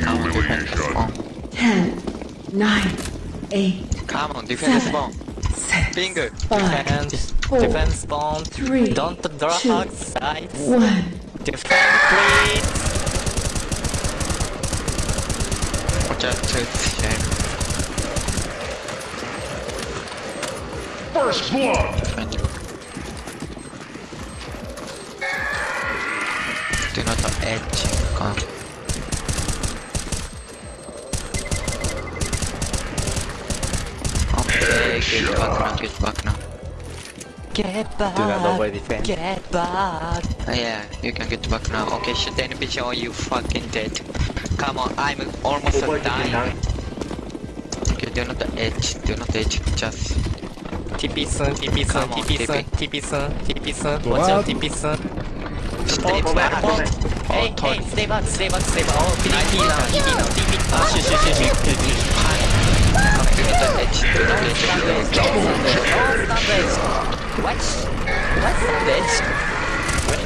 Come on, defend spawn. 10, 9, 8, Come on, defend the spawn. 6, Finger. 5, Defense, four, defense spawn. three, Don't draw two, hug sides. 1. Defend, please. Watch out to shame. First blood. Defend you. Do not edge. Come. Okay, get back now, get back now. Get back. Do not over defend. Get back. Uh, yeah, you can get back now. Okay, shoot the enemy or you fucking dead. Come on, I'm almost dying. Okay, do not edge, do not edge, just TP soon, TP soon, Come on, TP soon, TP. TP soon, TP soon. Watch out, TP soon. stay Oh, back. oh, Oh, Hey, Todd. hey, stay back, stay back, stay back. Oh, TP now, TP now, TP. Ah, shit, shit, shit, shit, shit, What? What sandwich? What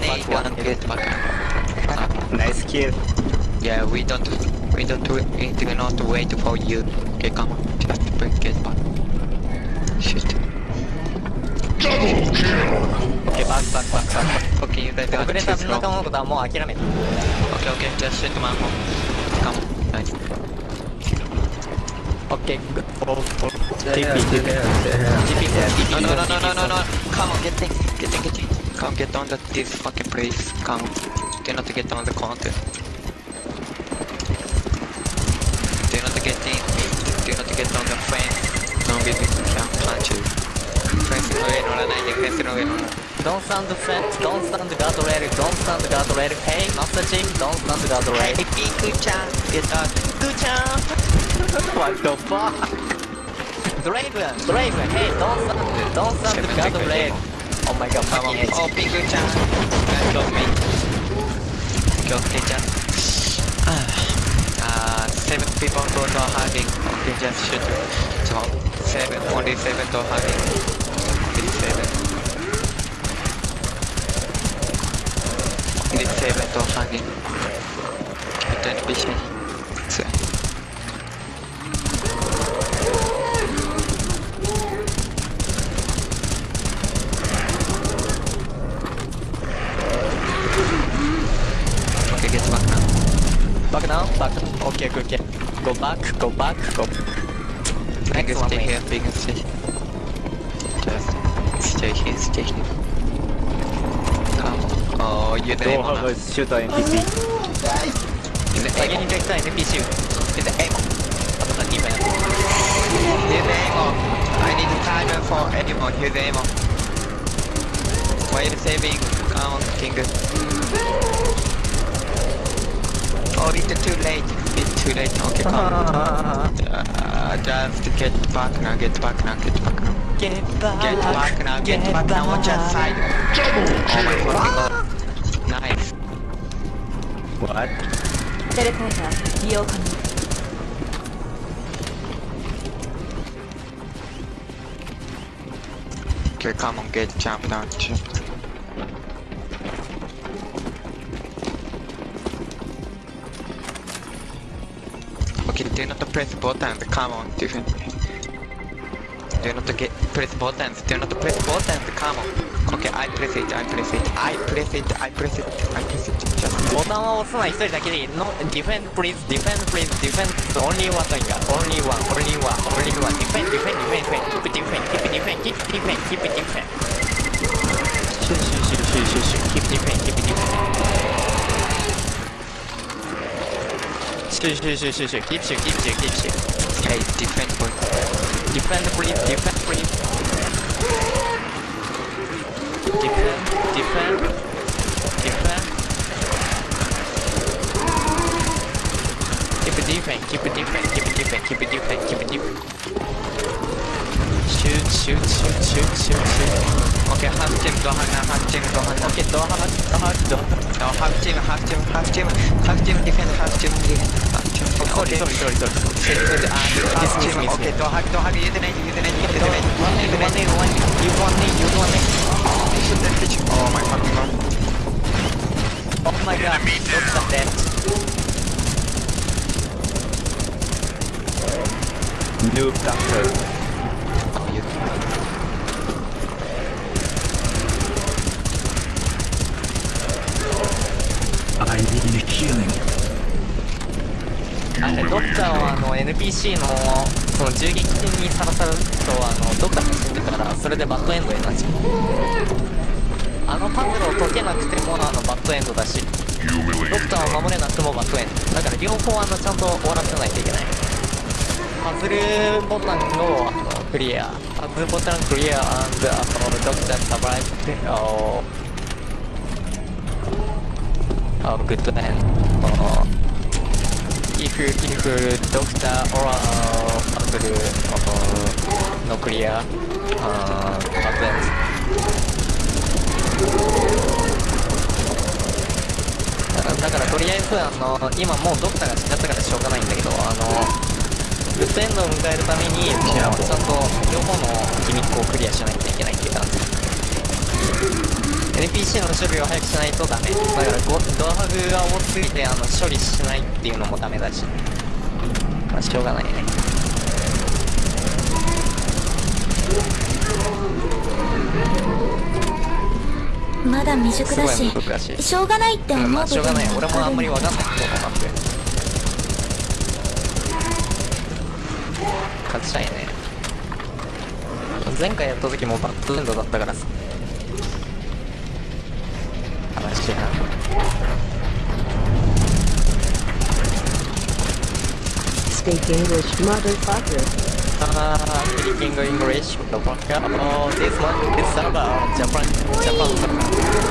back now. Now, now. Nice kill. Yeah, we don't, we don't we do not wait for you. Okay, come on, just get back. Shit. Double kill. Okay, back, back, back, back. Okay, you guys 遅 got れ too た slow. 仲間のことはもう諦めた。Okay, okay, just shoot my home. Come on, nice. Okay, go, go, go. TP, TP. TP, TP. No, no, no, no, no, no, no. Come on, get in, get in, get in. Come, get on the, this fucking place. Come. Do not get on the counter. think you have to get on the fan. Don't be big planted. Don't stand the fat, don't stand the god already, don't stand the god already, hey, master chief, don't stand the god already. Hey, good job, get up, good job! what the fuck? the raven, hey, don't stand, don't stand the god already. Oh my god, come on. Oh, big good job. Kill me. Kill me, just seven people go to hugging. They just shoot. So, seven, only seven to hugging. Only seven. Only seven to hugging. Don't be shy. Back now, back. Okay, okay, okay. Go back, go back, go. Next one. Here, wegen can Stay here. stay here. stay here. Come. Oh, you don't have a shooter in PC. In the egg. Here's the ammo. I need a timer for ammo. Here's the ammo. Why are you saving? Come on, King. Oh, it's too late. It's too late. Okay, come. Uh, just get back now. Get back now. Get back now. Get back. Get back now. Get, get back, back now. Watch that side. Oh my god. Nice. What? Teleporter, reopen. Okay, come on, get jump down. Jump down. Do not press buttons. Come on. Do not get press buttons. Do not press buttons. Come on. Okay, I press it. I press it. I press it. I press it. I press it. Just ボタンは押すのは一人だけでいい。No, defend please, defend please, defend. Only one といいか。Only one, only one, only one. Defend, defend, defend, defend. Keep defend, keep defend, keep defend, keep defend. シュシュシュシュシュシュ。Keep defend, keep Shoot, shoot, shoot, shoot, shoot. Keep shoot, keep shoot, keep shoot. Okay, defend for Defend for him, defend for him. Defend, defend, defend. Keep it defend, keep it defend, keep it defend, keep it defend, keep it defend. Shoot, shoot, shoot, shoot, shoot, shoot. 오케이 하프찜 또 하나 하프찜 또 하나 오케이 또 하나 또 하나 또 어, 하프찜 하프찜 하프찜 하프찜 디펜스 하프찜 디펜스 하프찜 오케이 sorry sorry sorry 오케이 하프찜 오케이 또 하기 또 하기 얘들아 얘들아 얘들아 얘들아 얘들아 you want me you want me oh my fucking god oh my god looks at that noob doctor あれドクターはあの NPC のその銃撃戦にさらされるとあのドクターが死んでからそれでバッドエンドになっちゃう。あのパズルを解けなくてもあのバッドエンドだしドクターを守れなくてもバッドエンド。だから両方あのちゃんと終わらせないといけない。パズルボタンをあのクリア。パズルボタンクリア and あのドクターサバイブでああグッドエン。If if doctor or uh, puzzle uh, no clear uh, happens だからとりあえずあの今もうドクターが死んじゃったからしょうがないんだけどあのグッドエンドを迎えるためにそのちゃんと両方のギミックをクリアしないと NPC の処理を早くしないとダメ。だからゴドアハグが多すぎてあの処理しないっていうのもダメだし。まあしょうがないね。まだ未熟だし難し。ょうがないって思うんまあしょうがない。俺もあんまりわわかんないと思って。勝ちたいね。前回やった時もバッドエンドだったからさ speak English, motherfucker. Uh, speaking English, motherfucker. Oh, this one is about Japan, Japan,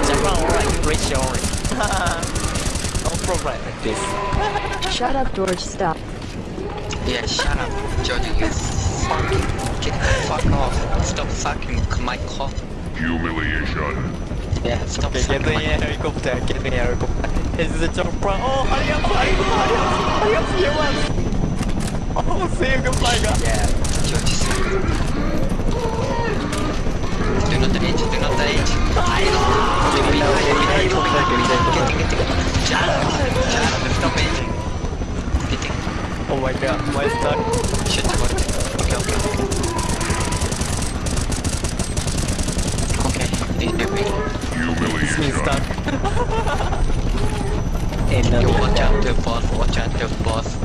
Japan or English only. no problem with this. Shut up, George. Stop. Yeah, shut up, George. You fucking get the fuck off. Stop fucking my cock. Humiliation. Yeah, stop okay, fucking my. Get the helicopter. Get the helicopter. Is the bro? Oh, hurry up! Hurry up! Hurry up! Hurry up! You want. Oh, say goodbye, guys. Yeah, George suck. Do not age, do not age. I know. Get in the helicopter, get in the helicopter. Get in, get in. Shut up, shut up, stop aging. Get in. Oh my god, my stuck. Shit, what? Okay, okay, okay. Okay, this is big. It's me Humiliation. stuck. You watch out the boss, watch out the boss.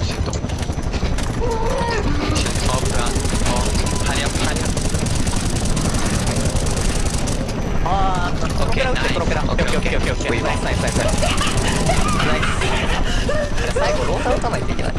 プラロペラオッケーオッケーオッケーオケーナイス。ナイスナイスナイス最後ロー。タ打たないといけない